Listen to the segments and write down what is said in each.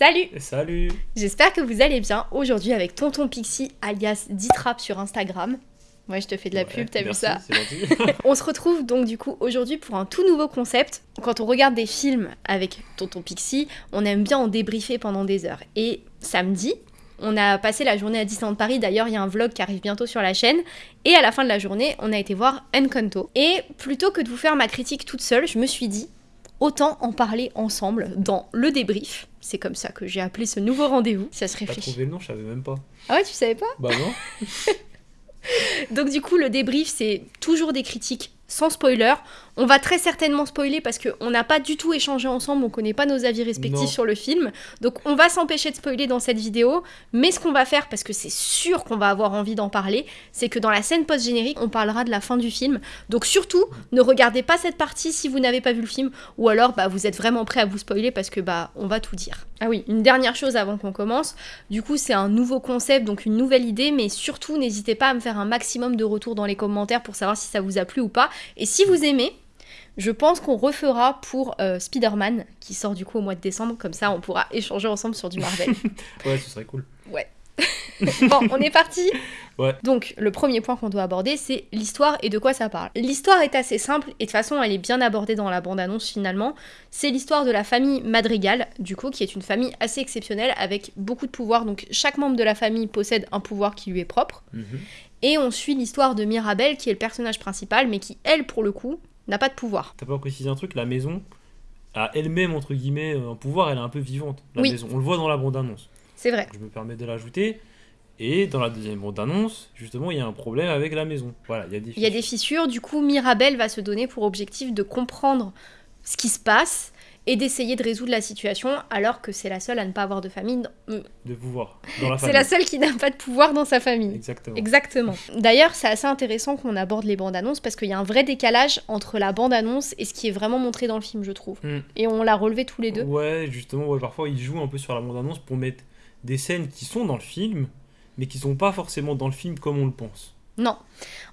Salut Salut J'espère que vous allez bien aujourd'hui avec Tonton Pixie alias Ditrap sur Instagram. Ouais, je te fais de la Ouais, pub, t'as vu ça. On se retrouve donc du coup aujourd'hui pour un tout nouveau concept. Quand on regarde des films avec Tonton Pixie, on aime bien en débriefer pendant des heures. Et samedi, on a passé la journée à Disneyland Paris. D'ailleurs, il y a un vlog qui arrive bientôt sur la chaîne. Et à la fin de la journée, on a été voir Encanto. Et plutôt que de vous faire ma critique toute seule, je me suis dit, autant en parler ensemble dans le débrief. C'est comme ça que j'ai appelé ce nouveau rendez-vous. Ça se réfléchit. trouvé le nom, je savais même pas. Ah ouais, tu savais pas? Bah non Donc du coup, le débrief, c'est toujours des critiques sans spoiler. On va très certainement spoiler parce qu'on n'a pas du tout échangé ensemble, on connaît pas nos avis respectifs Non. sur le film. Donc on va s'empêcher de spoiler dans cette vidéo. Mais ce qu'on va faire, parce que c'est sûr qu'on va avoir envie d'en parler, c'est que dans la scène post-générique, on parlera de la fin du film. Donc surtout, ne regardez pas cette partie si vous n'avez pas vu le film, ou alors bah, vous êtes vraiment prêt à vous spoiler parce que bah on va tout dire. Ah oui, une dernière chose avant qu'on commence. Du coup, c'est un nouveau concept, donc une nouvelle idée, mais surtout n'hésitez pas à me faire un maximum de retours dans les commentaires pour savoir si ça vous a plu ou pas. Et si vous aimez, je pense qu'on refera pour euh, Spider-Man, qui sort du coup au mois de décembre, comme ça on pourra échanger ensemble sur du Marvel. Ouais, ce serait cool. bon, on est parti Ouais. Donc, le premier point qu'on doit aborder, c'est l'histoire et de quoi ça parle. L'histoire est assez simple, et de toute façon, elle est bien abordée dans la bande-annonce finalement. C'est l'histoire de la famille Madrigal, du coup, qui est une famille assez exceptionnelle, avec beaucoup de pouvoirs. Donc, chaque membre de la famille possède un pouvoir qui lui est propre. Mhm. Et on suit l'histoire de Mirabelle, qui est le personnage principal, mais qui, elle, pour le coup, n'a pas de pouvoir. T'as pas précisé un truc, la maison a elle-même, entre guillemets, un pouvoir, elle est un peu vivante, la Oui. maison. On le voit dans la bande-annonce. C'est vrai. Je me permets de l'ajouter. Et dans la deuxième bande-annonce, justement, il y a un problème avec la maison. Voilà, il y a des Il y a des fissures, du coup Mirabelle va se donner pour objectif de comprendre ce qui se passe et d'essayer de résoudre la situation alors que c'est la seule à ne pas avoir de famille. Euh, de pouvoir C'est la seule qui n'a pas de pouvoir dans sa famille. Exactement. Exactement. D'ailleurs, c'est assez intéressant qu'on aborde les bandes annonces parce qu'il y a un vrai décalage entre la bande annonce et ce qui est vraiment montré dans le film, je trouve. Hmm. Et on l'a relevé tous les deux. Ouais, justement, ouais, parfois ils jouent un peu sur la bande-annonce pour mettre des scènes qui sont dans le film, mais qui sont pas forcément dans le film comme on le pense. Non.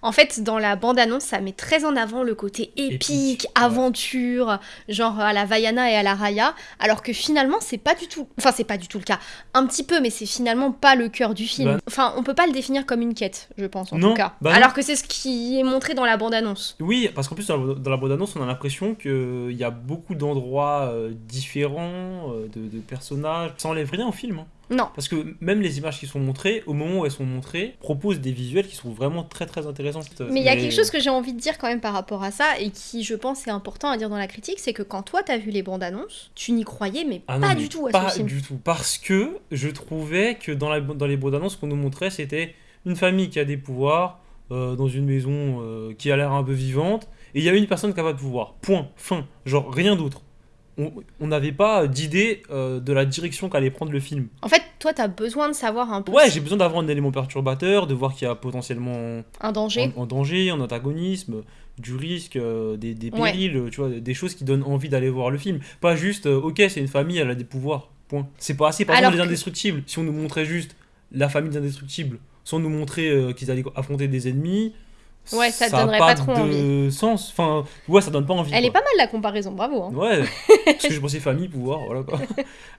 En fait, dans la bande-annonce, ça met très en avant le côté épique, Épique, ouais. aventure, genre à la Vaiana et à la Raya, alors que finalement, c'est pas du tout. Enfin, c'est pas du tout le cas. Un petit peu, mais c'est finalement pas le cœur du film. Bah- Enfin, on peut pas le définir comme une quête, je pense, en Non, tout cas. bah alors que c'est ce qui est montré dans la bande-annonce. Oui, parce qu'en plus, dans la, bande-annonce, on a l'impression qu'il y a beaucoup d'endroits euh, différents, euh, de, de personnages. Ça enlève rien au film. hein. Non. Parce que même les images qui sont montrées, au moment où elles sont montrées, proposent des visuels qui sont vraiment très très intéressants. Mais il y a quelque chose que j'ai envie de dire quand même par rapport à ça et qui, je pense, est important à dire dans la critique, c'est que quand toi t'as vu les bandes annonces, tu n'y croyais mais Ah non, pas mais du tout à Pas ce film. du tout. Parce que je trouvais que dans, la, dans les bandes annonces qu'on nous montrait, c'était une famille qui a des pouvoirs, euh, dans une maison euh, qui a l'air un peu vivante, et il y a une personne qui a pas de pouvoir. Point. Fin. Genre rien d'autre. On n'avait pas d'idée euh, de la direction qu'allait prendre le film. En fait, toi t'as besoin de savoir un peu Ouais, j'ai besoin d'avoir un élément perturbateur, de voir qu'il y a potentiellement un danger. en, en danger, en antagonisme, du risque, euh, des, des périls, tu vois, des choses qui donnent envie d'aller voir le film. Pas juste, euh, ok, c'est une famille, elle a des pouvoirs, point. C'est pas assez. Par Alors exemple, les indestructibles, si on nous montrait juste la famille des indestructibles, sans nous montrer qu'ils allaient affronter des ennemis, Ouais, ça te a donnerait pas pas trop de sens. Enfin, ouais, ça donne pas envie. Elle est pas mal la comparaison, bravo. hein. Ouais, parce que je pensais famille, pouvoir, voilà quoi.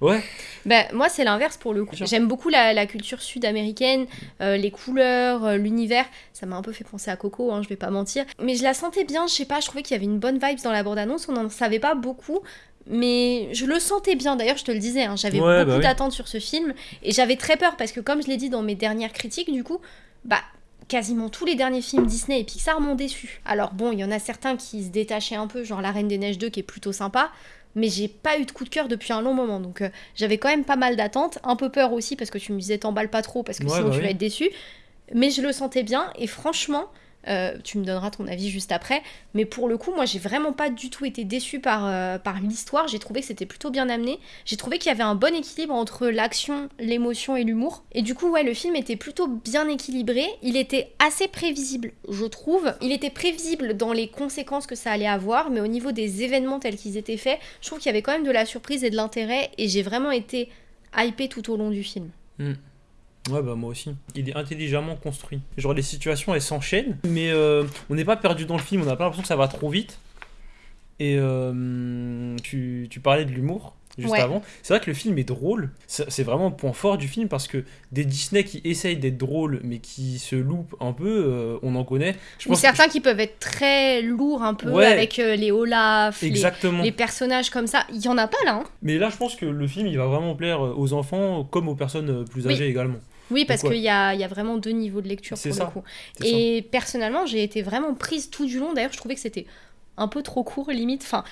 Ouais, Ben, moi, c'est l'inverse pour le coup. J'aime beaucoup la, la culture sud-américaine, euh, les couleurs, euh, l'univers. Ça m'a un peu fait penser à Coco, hein, je vais pas mentir. Mais je la sentais bien, je sais pas, je trouvais qu'il y avait une bonne vibe dans la bande-annonce. On n'en savait pas beaucoup, mais je le sentais bien. D'ailleurs, je te le disais, hein, j'avais Ouais, beaucoup bah oui. d'attentes sur ce film. Et j'avais très peur parce que, comme je l'ai dit dans mes dernières critiques, du coup, bah. Quasiment tous les derniers films Disney et Pixar m'ont déçu. Alors bon, il y en a certains qui se détachaient un peu, genre La Reine des Neiges 2 qui est plutôt sympa, mais j'ai pas eu de coup de cœur depuis un long moment. Donc euh, j'avais quand même pas mal d'attentes, un peu peur aussi parce que tu me disais t'emballes pas trop parce que Ouais, sinon bah tu oui. vas être déçu. Mais je le sentais bien et franchement, euh, tu me donneras ton avis juste après. Mais pour le coup, moi j'ai vraiment pas du tout été déçue par, euh, par l'histoire. J'ai trouvé que c'était plutôt bien amené. J'ai trouvé qu'il y avait un bon équilibre entre l'action, l'émotion et l'humour. Et du coup, ouais, le film était plutôt bien équilibré. Il était assez prévisible, je trouve. Il était prévisible dans les conséquences que ça allait avoir, mais au niveau des événements tels qu'ils étaient faits, je trouve qu'il y avait quand même de la surprise et de l'intérêt. Et j'ai vraiment été hypée tout au long du film. Ouais, bah moi aussi. Il est intelligemment construit. Genre les situations elles s'enchaînent, mais euh, on n'est pas perdu dans le film, on n'a pas l'impression que ça va trop vite. Et euh, tu, tu parlais de l'humour. juste Ouais. avant. C'est vrai que le film est drôle. C'est vraiment le point fort du film parce que des Disney qui essayent d'être drôles mais qui se loupent un peu, euh, on en connaît. Je Ou pense certains qui peuvent être très lourds un peu Ouais. avec euh, les Olaf, les, Exactement. les personnages comme ça. Il y en a pas là. hein. Mais là, je pense que le film, il va vraiment plaire aux enfants comme aux personnes plus Oui. âgées également. Oui, parce qu'il y a, il y a vraiment deux niveaux de lecture pour ça. le coup. Ça. Et personnellement, j'ai été vraiment prise tout du long. D'ailleurs, je trouvais que c'était un peu trop court, limite. Enfin,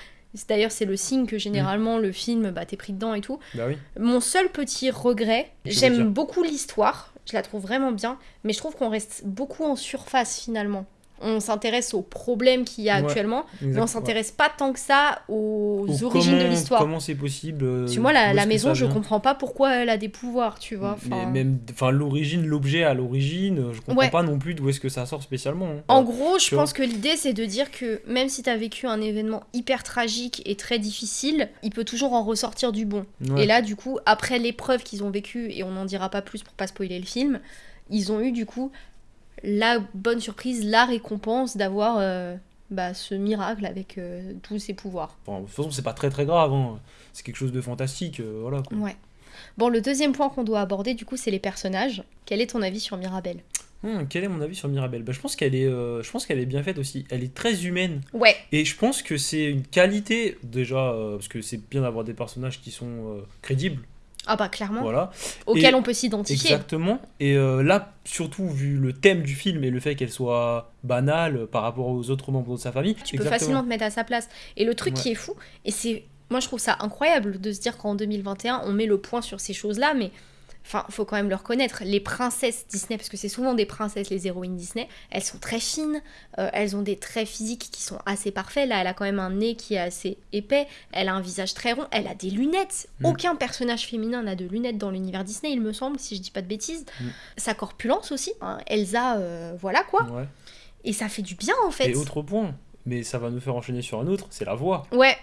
d'ailleurs, c'est le signe que généralement le film, bah, t'es pris dedans et tout. Bah oui. Mon seul petit regret, j'aime beaucoup l'histoire, je la trouve vraiment bien, mais je trouve qu'on reste beaucoup en surface finalement. On s'intéresse aux problèmes qu'il y a Ouais, actuellement, mais on s'intéresse pas tant que ça aux Ou origines de l'histoire. Comment c'est possible euh, que moi, d'où la, maison, je comprends pas pourquoi elle a des pouvoirs, tu vois. Mais même, enfin, l'origine, l'objet à l'origine, euh, je comprends Ouais. pas non plus d'où est-ce que ça sort spécialement. hein. En gros, je tu vois. pense que l'idée, c'est de dire que même si tu as vécu un événement hyper tragique et très difficile, il peut toujours en ressortir du bon. Et là, du coup, après l'épreuve qu'ils ont vécue, et on n'en dira pas plus pour pas spoiler le film, ils ont eu du coup la bonne surprise, la récompense d'avoir euh, bah, ce miracle avec euh, tous ses pouvoirs. Enfin, de toute façon, c'est pas très très grave. hein. C'est quelque chose de fantastique. euh, voilà. quoi. Ouais. Bon, le deuxième point qu'on doit aborder, du coup, c'est les personnages. Quel est ton avis sur Mirabelle? Hum, quel est mon avis sur Mirabelle? Bah, Je pense qu'elle est, euh, je pense qu'elle est bien faite aussi. Elle est très humaine. Ouais, Et je pense que c'est une qualité, déjà, euh, parce que c'est bien d'avoir des personnages qui sont euh, crédibles. Ah bah clairement, Voilà. auquel Et- on peut s'identifier. Exactement. Et euh, là, surtout vu le thème du film et le fait qu'elle soit banale par rapport aux autres membres de sa famille. Tu peux facilement te mettre à sa place. Et le truc Ouais. qui est fou, et c'est. Moi, je trouve ça incroyable de se dire qu'en 2021, on met le point sur ces choses-là, mais. Enfin, faut quand même le reconnaître. Les princesses Disney, parce que c'est souvent des princesses, les héroïnes Disney, elles sont très fines, euh, elles ont des traits physiques qui sont assez parfaits. Là, elle a quand même un nez qui est assez épais, elle a un visage très rond, elle a des lunettes. Mm. Aucun personnage féminin n'a de lunettes dans l'univers Disney, il me semble, si je dis pas de bêtises. Mm. Sa corpulence aussi. hein. Elsa, euh, voilà quoi. Ouais. Et ça fait du bien en fait. Et autre point, mais ça va nous faire enchaîner sur un autre, c'est la voix. Ouais.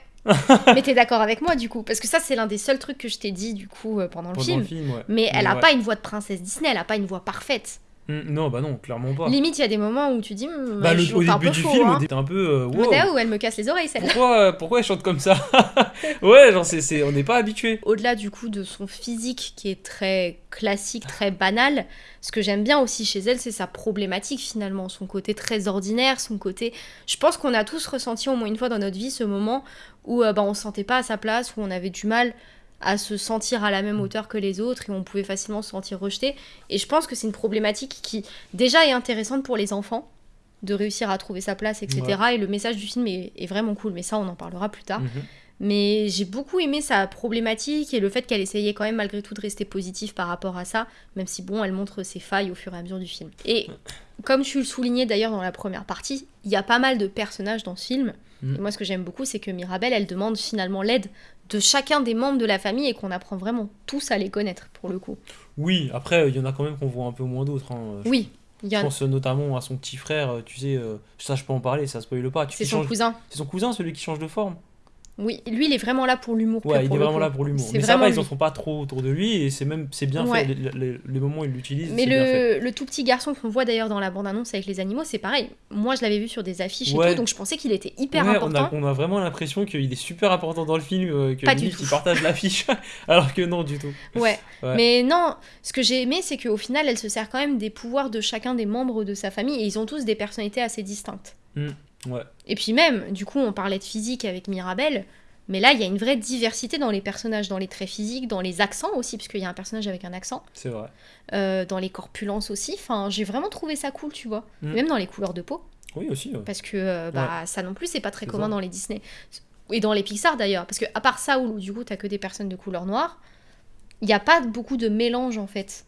Mais t'es d'accord avec moi du coup Parce que ça, c'est l'un des seuls trucs que je t'ai dit du coup euh, pendant le Pendant film. le film, ouais. Mais elle a ouais. pas une voix de princesse Disney, elle a pas une voix parfaite. Hum, non, bah non, clairement pas. Limite, il y a des moments où tu dis, Hum, Bah, le- au début du film, hein. t'es un peu. euh, wow, où elle me casse les oreilles celle-là. pourquoi, pourquoi elle chante comme ça Ouais, genre, c'est, c'est- on n'est pas habitué. Au-delà du coup de son physique qui est très classique, très banal, ce que j'aime bien aussi chez elle, c'est sa problématique finalement, son côté très ordinaire, son côté. Je pense qu'on a tous ressenti au moins une fois dans notre vie ce moment où euh, bah, on se sentait pas à sa place, où on avait du mal à se sentir à la même hauteur que les autres et on pouvait facilement se sentir rejeté. Et je pense que c'est une problématique qui déjà est intéressante pour les enfants de réussir à trouver sa place, etc. Et le message du film est, est vraiment cool, mais ça on en parlera plus tard. Mhm. Mais j'ai beaucoup aimé sa problématique et le fait qu'elle essayait quand même malgré tout de rester positive par rapport à ça, même si bon, elle montre ses failles au fur et à mesure du film. Et comme tu le soulignais d'ailleurs dans la première partie, il y a pas mal de personnages dans ce film. Mm. Et moi, ce que j'aime beaucoup, c'est que Mirabelle, elle demande finalement l'aide de chacun des membres de la famille et qu'on apprend vraiment tous à les connaître pour le coup. Oui, après, il y en a quand même qu'on voit un peu moins d'autres. hein. Oui, il y Je a... pense notamment à son petit frère, euh, tu sais, euh, ça je peux en parler, ça spoile pas. C'est son change- cousin. C'est son cousin, celui qui change de forme. Oui, lui, il est vraiment là pour l'humour. Ouais, il est le vraiment là pour l'humour. Mais ça va, ils en lui. font pas trop autour de lui et c'est même c'est bien Ouais. fait. Les, les- les moments où il l'utilise, Mais c'est bien fait. le, le tout petit garçon qu'on voit d'ailleurs dans la bande-annonce avec les animaux, c'est pareil. Moi, je l'avais vu sur des affiches et tout, donc je pensais qu'il était hyper Ouais, on, important. a, on a vraiment l'impression qu'il est super important dans le film, euh, que Pas tout. il partage l'affiche, alors que non du tout. Ouais. Ouais. Mais non, ce que j'ai aimé, c'est qu'au final, elle se sert quand même des pouvoirs de chacun des membres de sa famille et ils ont tous des personnalités assez distinctes. Ouais. Et puis même, du coup, on parlait de physique avec Mirabelle, mais là, il y a une vraie diversité dans les personnages, dans les traits physiques, dans les accents aussi, parce qu'il y a un personnage avec un accent, C'est vrai. euh, dans les corpulences aussi. Enfin, j'ai vraiment trouvé ça cool, tu vois. Mm. Même dans les couleurs de peau. Oui aussi. ouais. Parce que euh, bah, ça non plus, c'est pas très commun ça. dans les Disney. Et dans les Pixar d'ailleurs. Parce que à part ça, où du coup, t'as que des personnes de couleur noire, il n'y a pas beaucoup de mélange en fait.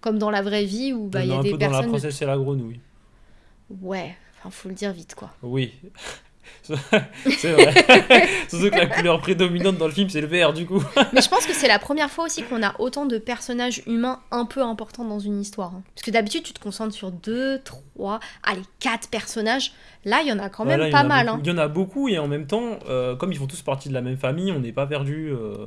Comme dans la vraie vie où bah, On il y a des peu dans la personnes. de- princesse et la grenouille. Ouais, enfin, faut le dire vite quoi. Oui. c'est vrai. Surtout que la couleur prédominante dans le film c'est le vert du coup. Mais je pense que c'est la première fois aussi qu'on a autant de personnages humains un peu importants dans une histoire. hein. Parce que d'habitude, tu te concentres sur deux, trois, allez, quatre personnages. Là, il y en a quand même pas mal. hein. Il y en a beaucoup et en même temps, euh, comme ils font tous partie de la même famille, on n'est pas perdu. euh,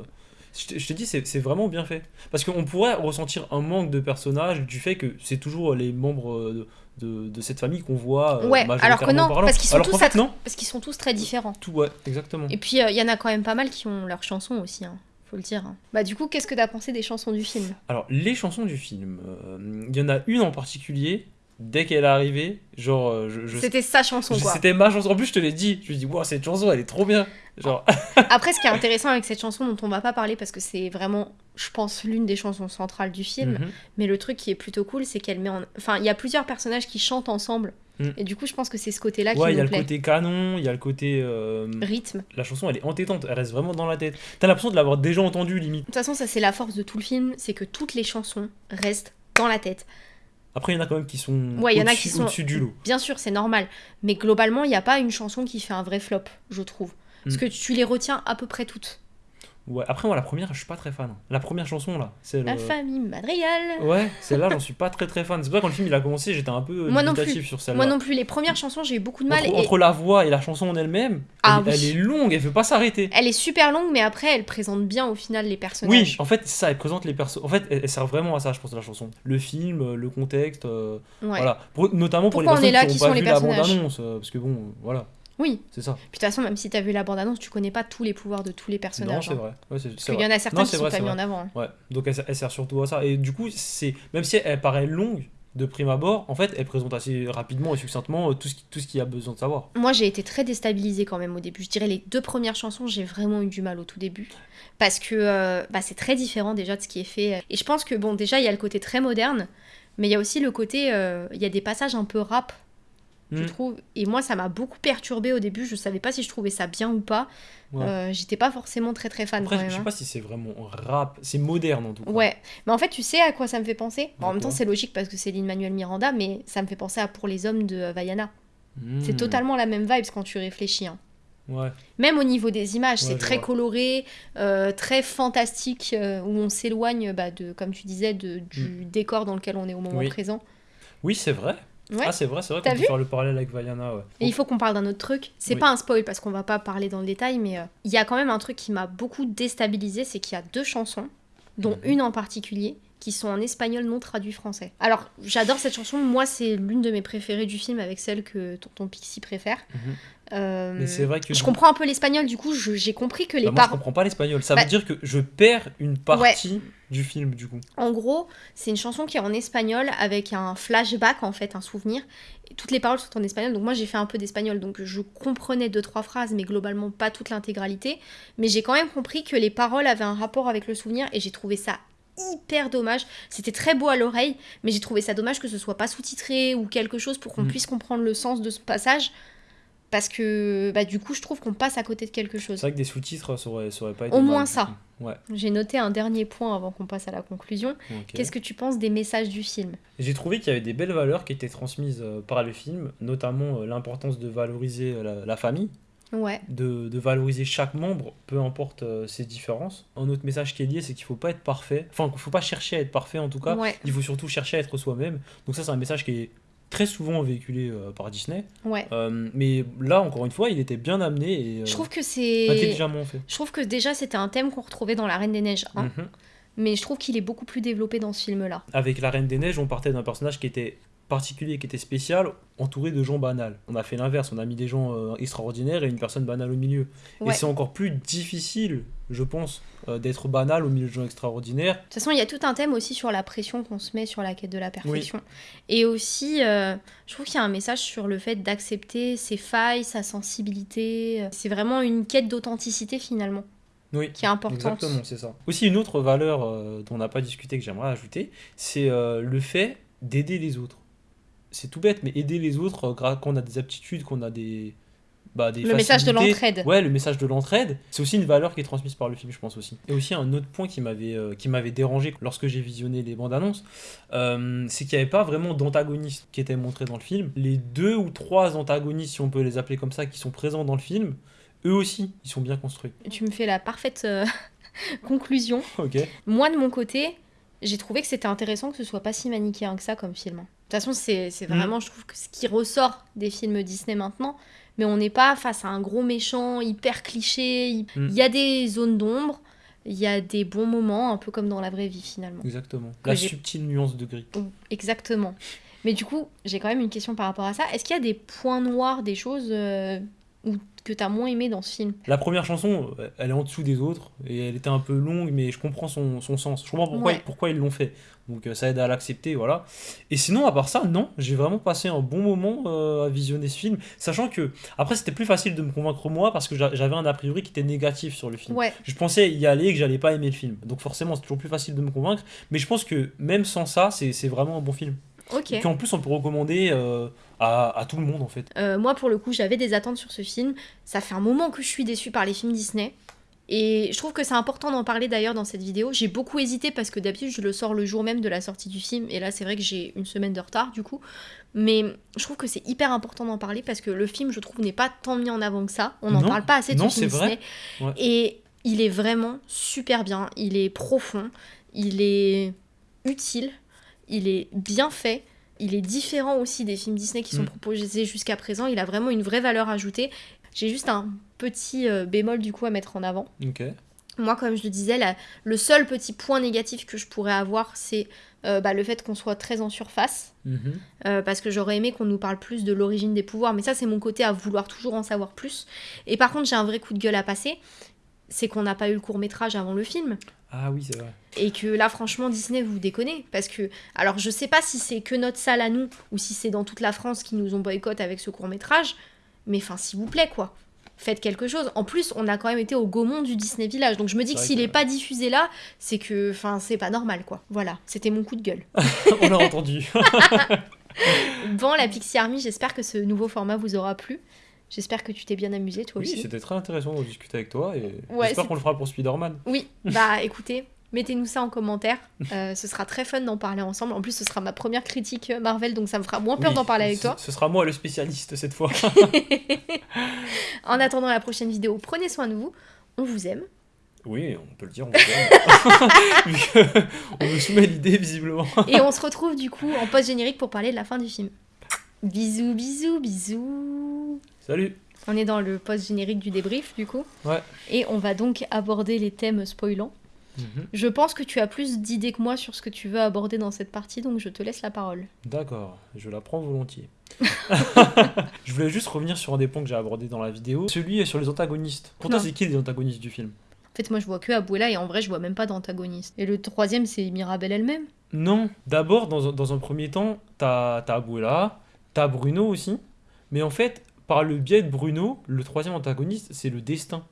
Je te, je te dis, c'est vraiment bien fait. Parce qu'on pourrait ressentir un manque de personnages du fait que c'est toujours les membres euh, de, de, de cette famille qu'on voit. euh, Ouais, alors que non, parlant. parce qu'ils sont Alors tous fait, attra- non. Parce qu'ils sont tous très différents. Tout, ouais, exactement. Et puis, euh, il y en a quand même pas mal qui ont leurs chansons aussi. hein. faut le dire. hein. Bah du coup, qu'est-ce que t'as pensé des chansons du film? Alors, les chansons du film, euh, il y en a une en particulier, dès qu'elle est arrivée, genre, euh, je, je- C'était sa chanson quoi. c'était ma chanson. En plus, je te l'ai dit, je me dis, wow, cette chanson, elle est trop bien. Genre, Après, ce qui est intéressant avec cette chanson dont on va pas parler parce que c'est vraiment, je pense, l'une des chansons centrales du film. mhm. Mais le truc qui est plutôt cool, c'est qu'elle met en. Enfin, il y a plusieurs personnages qui chantent ensemble. Mm. Et du coup, je pense que c'est ce côté-là qui ouais, il y a le côté canon, il y a le côté. euh, Rythme. la chanson, elle est entêtante, elle reste vraiment dans la tête. T'as l'impression de l'avoir déjà entendue, limite. De toute façon, ça c'est la force de tout le film, c'est que toutes les chansons restent dans la tête. Après, il y en a quand même qui sont Ouais, il y en a au-dessus- qui sont- au-dessus du lot. Bien sûr, c'est normal. Mais globalement, il n'y a pas une chanson qui fait un vrai flop, je trouve. Parce Mm. que tu les retiens à peu près toutes. Ouais, après, moi, la première, je suis pas très fan. La première chanson, là, c'est le. La famille Madrigal. Ouais, celle-là, j'en suis pas très très fan. C'est que quand le film il a commencé, j'étais un peu Moi non plus. sur celle-là. Moi non plus, les premières chansons, j'ai eu beaucoup de mal. Entre, et entre la voix et la chanson en elle-même, Ah elle, oui. elle est longue, elle veut pas s'arrêter. Elle est super longue, mais après, elle présente bien au final les Oui, personnages. en fait, ça, elle présente les persos. En fait, elle, elle sert vraiment à ça, je pense, la chanson. Le film, euh, le contexte, euh, Ouais. voilà. Pour- notamment pour Pourquoi on les est là, personnes qui sont pas les vu la personnages? bande-annonce, euh, parce que bon, voilà, Oui. c'est ça. Puis de toute façon, même si t'as vu la bande-annonce, tu connais pas tous les pouvoirs de tous les Non, personnages. c'est hein. vrai. Ouais, c'est- Parce c'est qu'il y en a certains Non, qui c'est sont vrai, pas c'est mis vrai. en avant. hein. Ouais, donc elle, sert- elle sert surtout à ça. Et du coup, c'est même si elle paraît longue de prime abord, en fait, elle présente assez rapidement et succinctement euh, tout ce qui, tout ce qu'il y a besoin de savoir. Moi, j'ai été très déstabilisée quand même au début. Je dirais les deux premières chansons, j'ai vraiment eu du mal au tout début. Parce que euh, bah, c'est très différent déjà de ce qui est fait. Et je pense que, bon, déjà, il y a le côté très moderne, mais il y a aussi le côté. euh, Il y a des passages un peu rap, je Mm. trouve. Et moi, ça m'a beaucoup perturbée au début. Je savais pas si je trouvais ça bien ou pas. Ouais. Euh, J'étais pas forcément très très fan Après, quand je sais hein. pas si c'est vraiment rap, c'est moderne en tout cas. Ouais, mais en fait, tu sais à quoi ça me fait penser? Bon, En même temps, c'est logique parce que c'est Lin-Manuel Miranda, mais ça me fait penser à Pour les hommes de Vaiana. C'est Hmm. totalement la même vibe quand tu réfléchis. hein. Ouais. Même au niveau des images, Ouais, c'est très vois. coloré, euh, très fantastique, euh, où on s'éloigne, bah, de, comme tu disais, de, du décor dans lequel on est au moment. Oui. présent. Oui, c'est vrai. Ouais. Ah, c'est vrai, c'est vrai qu'on peut faire le parallèle avec Vaiana, ouais. Et il faut qu'on parle d'un autre truc. C'est Oui. pas un spoil parce qu'on va pas parler dans le détail, mais euh, il y a quand même un truc qui m'a beaucoup déstabilisé, c'est qu'il y a deux chansons, dont Mhm. une en particulier, qui sont en espagnol non traduit français. Alors, j'adore cette chanson. Moi, c'est l'une de mes préférées du film, avec celle que Tonton Pixie préfère. Mhm. Euh, Mais c'est vrai que. Je comprends un peu l'espagnol, du coup, j'ai compris que les Bah, moi, je comprends pas l'espagnol. Ça Bah- veut dire que je perds une partie du film, du coup. En gros, c'est une chanson qui est en espagnol avec un flashback, en fait, un souvenir. Et toutes les paroles sont en espagnol, donc moi j'ai fait un peu d'espagnol, donc je comprenais deux, trois phrases, mais globalement pas toute l'intégralité. Mais j'ai quand même compris que les paroles avaient un rapport avec le souvenir, et j'ai trouvé ça hyper dommage. C'était très beau à l'oreille, mais j'ai trouvé ça dommage que ce soit pas sous-titré ou quelque chose pour qu'on Mm. puisse comprendre le sens de ce passage. Parce que bah, du coup, je trouve qu'on passe à côté de quelque chose. C'est vrai que des sous-titres, ça aurait, ça aurait pas été. Au moins ça. Ouais. J'ai noté un dernier point avant qu'on passe à la conclusion. Qu'est-ce que tu penses des messages du film? J'ai trouvé qu'il y avait des belles valeurs qui étaient transmises euh, par le film, notamment euh, l'importance de valoriser euh, la, la famille, Ouais. de, de valoriser chaque membre, peu importe euh, ses différences. Un autre message qui est lié, c'est qu'il faut pas être parfait. Enfin, qu'il faut pas chercher à être parfait en tout cas. Ouais, Il faut surtout chercher à être soi-même. Donc ça, c'est un message qui est très souvent véhiculé euh, par Disney. ouais. Euh, mais là, encore une fois, il était bien amené et euh, Je trouve que c'est. intelligemment fait. Je trouve que déjà c'était un thème qu'on retrouvait dans La Reine des Neiges 1, Mhm. mais je trouve qu'il est beaucoup plus développé dans ce film-là. Avec la Reine des Neiges, on partait d'un personnage qui était particulier, qui était spécial, entouré de gens banals. On a fait l'inverse, on a mis des gens euh, extraordinaires et une personne banale au milieu. Et c'est encore plus difficile, je pense, euh, d'être banal au milieu de gens extraordinaires. De toute façon, il y a tout un thème aussi sur la pression qu'on se met sur la quête de la perfection. Et aussi, euh, je trouve qu'il y a un message sur le fait d'accepter ses failles, sa sensibilité. C'est vraiment une quête d'authenticité finalement, Oui. qui est importante. Exactement, c'est ça. Aussi, une autre valeur dont on n'a pas discuté que j'aimerais ajouter, c'est le fait d'aider les autres. C'est tout bête, mais aider les autres euh, quand on a des aptitudes, qu'on a des. Bah, des Le message de l'entraide. Ouais, le message de l'entraide, c'est aussi une valeur qui est transmise par le film, je pense aussi. Et aussi un autre point qui m'avait euh, qui m'avait dérangé lorsque j'ai visionné les bandes annonces, euh, c'est qu'il n'y avait pas vraiment d'antagonistes qui étaient montrés dans le film. Les deux ou trois antagonistes, si on peut les appeler comme ça, qui sont présents dans le film, eux aussi, ils sont bien construits. Tu me fais la parfaite euh, conclusion. Ok. Moi, de mon côté, j'ai trouvé que c'était intéressant que ce soit pas si manichéen que ça comme film. De toute façon, c'est Mm. vraiment, je trouve, que ce qui ressort des films Disney maintenant. Mais on n'est pas face à un gros méchant hyper cliché. Il Mm. y a des zones d'ombre, il y a des bons moments, un peu comme dans la vraie vie finalement. Exactement. Que La subtile nuance de gris. Oh, Exactement. Mais du coup, j'ai quand même une question par rapport à ça. Est-ce qu'il y a des points noirs, des choses euh, ou que t'as moins aimé dans ce film La première chanson, elle est en dessous des autres et elle était un peu longue, mais je comprends son, son sens. Je comprends pourquoi, Ouais. pourquoi ils l'ont fait. Donc euh, ça aide à l'accepter, voilà. Et sinon, à part ça, non, j'ai vraiment passé un bon moment euh, à visionner ce film, sachant que après c'était plus facile de me convaincre moi parce que j'a- j'avais un a priori qui était négatif sur le film. Ouais, Je pensais y aller et que j'allais pas aimer le film. Donc forcément, c'est toujours plus facile de me convaincre. Mais je pense que même sans ça, c'est vraiment un bon film. Ok. Et qu'en plus, on peut recommander euh, à, à tout le monde en fait. Euh, moi, pour le coup, j'avais des attentes sur ce film. Ça fait un moment que je suis déçue par les films Disney. Et je trouve que c'est important d'en parler d'ailleurs dans cette vidéo. J'ai beaucoup hésité parce que d'habitude je le sors le jour même de la sortie du film. Et là, c'est vrai que j'ai une semaine de retard du coup. Mais je trouve que c'est hyper important d'en parler parce que le film, je trouve, n'est pas tant mis en avant que ça. On n'en parle pas assez de non, ce film vrai. Disney. Ouais. Et il est vraiment super bien. Il est profond. Il est utile. Il est bien fait. Il est différent aussi des films Disney qui sont Mm. proposés jusqu'à présent. Il a vraiment une vraie valeur ajoutée. J'ai juste un petit euh, bémol du coup à mettre en avant. Moi, comme je le disais, la- le seul petit point négatif que je pourrais avoir, c'est euh, bah, le fait qu'on soit très en surface. Mhm. Euh, parce que j'aurais aimé qu'on nous parle plus de l'origine des pouvoirs, mais ça c'est mon côté à vouloir toujours en savoir plus. Et par contre j'ai un vrai coup de gueule à passer, c'est qu'on n'a pas eu le court métrage avant le film. Ah oui, c'est vrai. Et que là franchement Disney vous déconnez, parce que alors je sais pas si c'est que notre salle à nous, ou si c'est dans toute la France qui nous ont boycott avec ce court métrage, mais enfin s'il vous plaît quoi. Faites quelque chose. En plus, on a quand même été au Gaumont du Disney Village. Donc je me dis que s'il que- est pas diffusé là, c'est que enfin c'est pas normal quoi. Voilà, c'était mon coup de gueule. on l'a entendu. Bon, la Pixie Army, j'espère que ce nouveau format vous aura plu. J'espère que tu t'es bien amusé, toi oui, aussi. c'était très intéressant de discuter avec toi et Ouais, j'espère qu'on le fera pour Spider-Man. Oui, bah écoutez, mettez-nous ça en commentaire. Euh, ce sera très fun d'en parler ensemble. En plus, ce sera ma première critique euh, Marvel, donc ça me fera moins peur Oui, d'en parler avec toi. Ce sera moi le spécialiste cette fois. En attendant la prochaine vidéo, prenez soin de vous. On vous aime. oui, on peut le dire. On, Vu que on me soumet l'idée visiblement. Et on se retrouve du coup en post-générique pour parler de la fin du film. Bisous, bisous, bisous. Salut. On est dans le post-générique du débrief, du coup. Ouais. Et on va donc aborder les thèmes spoilants. Mhm. Je pense que tu as plus d'idées que moi sur ce que tu veux aborder dans cette partie, donc je te laisse la parole. D'accord, je la prends volontiers. je voulais juste revenir sur un des points que j'ai abordé dans la vidéo. Celui est sur les antagonistes. Pour toi, c'est qui les antagonistes du film? En fait, moi, je vois que Abuela et en vrai, je vois même pas d'antagoniste. Et le troisième, c'est Mirabelle elle-même. Non, d'abord, dans, un- dans un premier temps, t'as t'as Abuela, t'as Bruno aussi. Mais en fait, par le biais de Bruno, le troisième antagoniste, c'est le destin.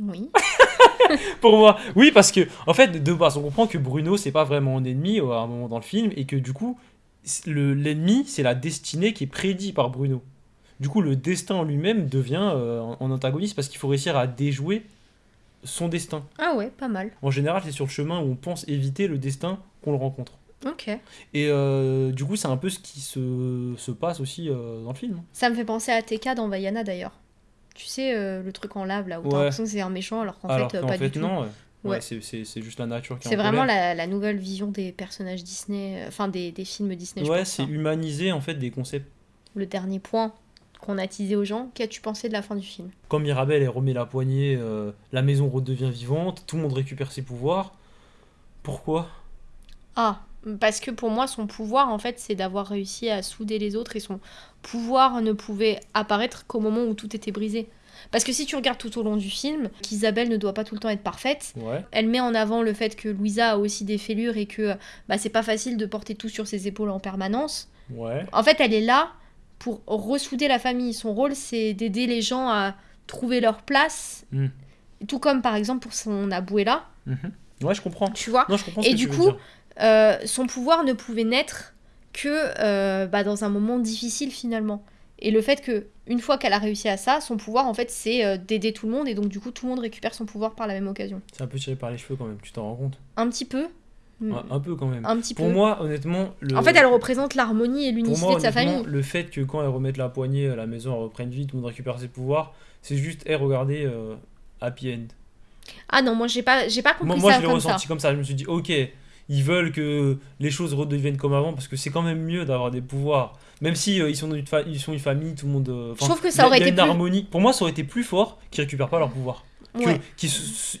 Oui. Pour moi, oui, parce que, en fait, de base, on comprend que Bruno, c'est pas vraiment un ennemi euh, à un moment dans le film, et que du coup, le- l'ennemi, c'est la destinée qui est prédit par Bruno. Du coup, le destin en lui-même devient euh, en antagoniste parce qu'il faut réussir à déjouer son destin. Ah ouais, pas mal. En général, c'est sur le chemin où on pense éviter le destin qu'on le rencontre. Ok. Et euh, du coup, c'est un peu ce qui se, se passe aussi euh, dans le film. Ça me fait penser à TK dans Vaiana d'ailleurs. Tu sais, euh, le truc en lave là, où t'as Ouais. l'impression que c'est un méchant alors qu'en Alors fait, euh, qu'en pas fait, du tout. non. ouais. Ouais, Ouais. c'est- c'est c'est juste la nature qui est C'est en vraiment colère. la, la nouvelle vision des personnages Disney, euh, enfin des, des films Disney, je Ouais, pense. c'est hein. humaniser en fait des concepts. Le dernier point qu'on a teasé aux gens, qu'as-tu pensé de la fin du film? Quand Mirabelle elle remet la poignée, euh, la maison redevient vivante, tout le monde récupère ses pouvoirs. Pourquoi? Ah, parce que pour moi, son pouvoir, en fait, c'est d'avoir réussi à souder les autres et son pouvoir ne pouvait apparaître qu'au moment où tout était brisé. Parce que si tu regardes tout au long du film, qu'Isabelle ne doit pas tout le temps être parfaite, Ouais. elle met en avant le fait que Louisa a aussi des fêlures et que bah, c'est pas facile de porter tout sur ses épaules en permanence. Ouais. En fait, elle est là pour ressouder la famille. Son rôle, c'est d'aider les gens à trouver leur place. Mm. Tout comme par exemple pour son abuela, Mhm. Ouais, je comprends. tu vois. Non, je comprends ce Et que du tu coup. Euh, son pouvoir ne pouvait naître que euh, bah, dans un moment difficile finalement. Et le fait que une fois qu'elle a réussi à ça, son pouvoir en fait c'est euh, d'aider tout le monde et donc du coup tout le monde récupère son pouvoir par la même occasion. C'est un peu tiré par les cheveux quand même, tu t'en rends compte Un petit peu. Mm, Ouais, Un peu quand même. Un petit Pour peu. moi, honnêtement, le... En fait, elle représente l'harmonie et l'unicité moi, de sa famille. le fait que quand elle remette la poignée à la maison, elle reprenne vie, tout le monde récupère ses pouvoirs, c'est juste, eh, regardez, happy end. Ah non, moi j'ai pas, j'ai pas compris Moi, moi ça je l'ai ça. ressenti comme ça. Je me suis dit, ok, ils veulent que les choses redeviennent comme avant parce que c'est quand même mieux d'avoir des pouvoirs. Même si euh, ils, sont une fa- ils sont une famille, tout le monde. euh, enfin, trouve que ça aurait été une plus- harmonie. Pour moi, ça aurait été plus fort qu'ils récupèrent pas leur pouvoir. Ouais. Qu'ils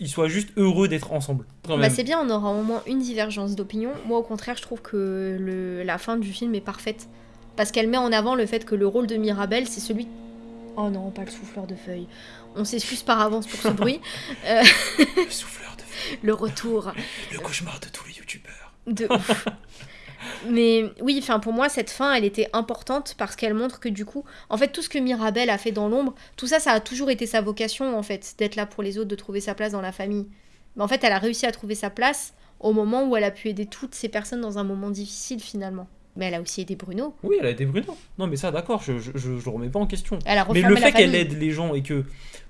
soient juste heureux d'être ensemble. Bah c'est bien, on aura au moins une divergence d'opinion. Moi au contraire, je trouve que le, la fin du film est parfaite. Parce qu'elle met en avant le fait que le rôle de Mirabelle, c'est celui. Oh non, pas le souffleur de feuilles. On s'excuse par avance pour ce bruit. Euh, Le souffleur de feu, le retour le cauchemar de tous les youtubeurs. de ouf. Mais oui, enfin pour moi cette fin, elle était importante parce qu'elle montre que du coup, en fait tout ce que Mirabelle a fait dans l'ombre, tout ça, ça a toujours été sa vocation en fait, d'être là pour les autres, de trouver sa place dans la famille. Mais en fait, elle a réussi à trouver sa place au moment où elle a pu aider toutes ces personnes dans un moment difficile finalement. Mais elle a aussi aidé Bruno. Oui, elle a été Bruno. Non, mais ça, d'accord, je, je, je, remets pas en question. Elle a Mais le fait qu'elle aide les gens et que.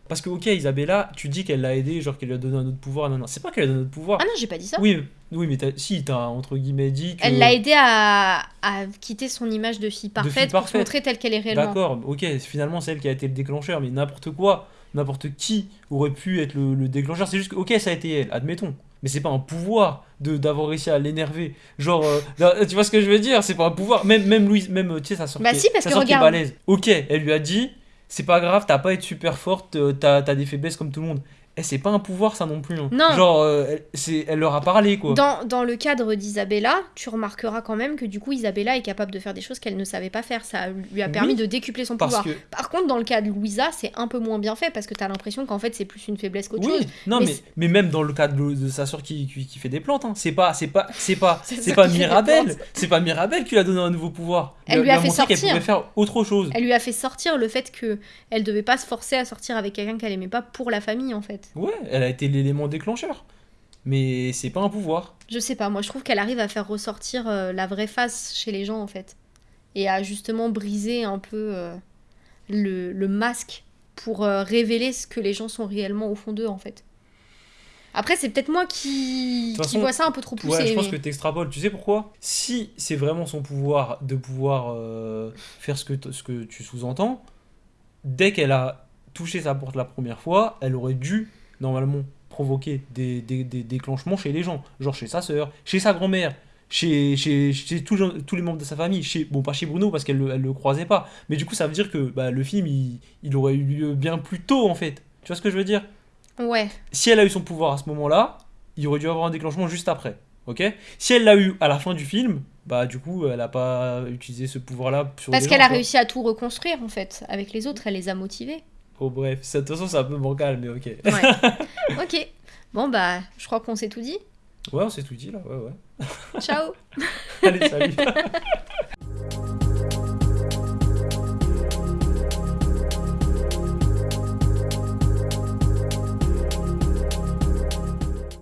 Parce que, ok, Isabella, tu dis qu'elle l'a aidé, genre qu'elle lui a donné un autre pouvoir. Non, non, c'est pas qu'elle a donné un autre pouvoir. Ah non, j'ai pas dit ça. oui, mais- oui, mais t'as- si, t'as entre guillemets dit que. Elle l'a aidé à, à quitter son image de fille parfaite pour se montrer telle qu'elle est réellement. D'accord, ok, finalement c'est elle qui a été le déclencheur, mais n'importe quoi, n'importe qui aurait pu être le, le déclencheur. C'est juste que, ok, ça a été elle, admettons. Mais c'est pas un pouvoir de d'avoir réussi à l'énerver. Genre, euh, tu vois ce que je veux dire? C'est pas un pouvoir. Même, même Louise, même, euh, tu sais, sa soeur, Bah si, parce que regarde. balèze. Ok, elle lui a dit, c'est pas grave, t'as pas à être super forte, euh, t'as t'as des faiblesses comme tout le monde. Eh, c'est pas un pouvoir ça non plus. hein. Non. Genre, euh, elle, c'est- elle leur a parlé quoi. Dans, dans le cadre d'Isabella, tu remarqueras quand même que du coup Isabella est capable de faire des choses qu'elle ne savait pas faire. Ça lui a permis Oui, de décupler son pouvoir. que. Par contre, dans le cas de Louisa, c'est un peu moins bien fait parce que t'as l'impression qu'en fait c'est plus une faiblesse qu'autre Oui, chose. non, Mais mais, même dans le cas de, de sa soeur qui, qui, qui fait des plantes, hein, c'est pas, c'est pas, c'est pas, c'est pas Mirabelle, c'est pas Mirabelle qui lui a donné un nouveau pouvoir. Elle lui a fait montré qu'elle sortir. pouvait faire autre chose. Elle lui a fait sortir le fait que elle devait pas se forcer à sortir avec quelqu'un qu'elle aimait pas pour la famille en fait. Ouais, elle a été l'élément déclencheur. Mais c'est pas un pouvoir. Je sais pas, moi je trouve qu'elle arrive à faire ressortir euh, la vraie face chez les gens en fait. Et à justement briser un peu euh, le, le masque pour euh, révéler ce que les gens sont réellement au fond d'eux en fait. Après, c'est peut-être moi qui, vois ça un peu trop poussé. Ouais, je pense mais- que t'extrapoles. Tu sais pourquoi? Si c'est vraiment son pouvoir de pouvoir faire ce que, ce que tu sous-entends, dès qu'elle a touché sa porte la première fois, elle aurait dû, normalement, provoquer des, des- des déclenchements chez les gens. Genre chez sa sœur, chez sa grand-mère, chez, chez, chez tous, les- tous les membres de sa famille. Chez, bon, pas chez Bruno parce qu'elle le, elle le croisait pas. Mais du coup, ça veut dire que bah, le film, il, il aurait eu lieu bien plus tôt, en fait. Tu vois ce que je veux dire? Ouais, si elle a eu son pouvoir à ce moment-là, il aurait dû avoir un déclenchement juste après. Ok? Si elle l'a eu à la fin du film, bah du coup, elle a pas utilisé ce pouvoir-là parce qu'elle a réussi à tout reconstruire en fait. Avec les autres, elle les a motivés. Oh bref, de toute façon, c'est un peu bancal, mais ok. Ouais. ok. Bon bah, je crois qu'on s'est tout dit. Ouais, on s'est tout dit là, ouais, ouais. Ciao Allez, salut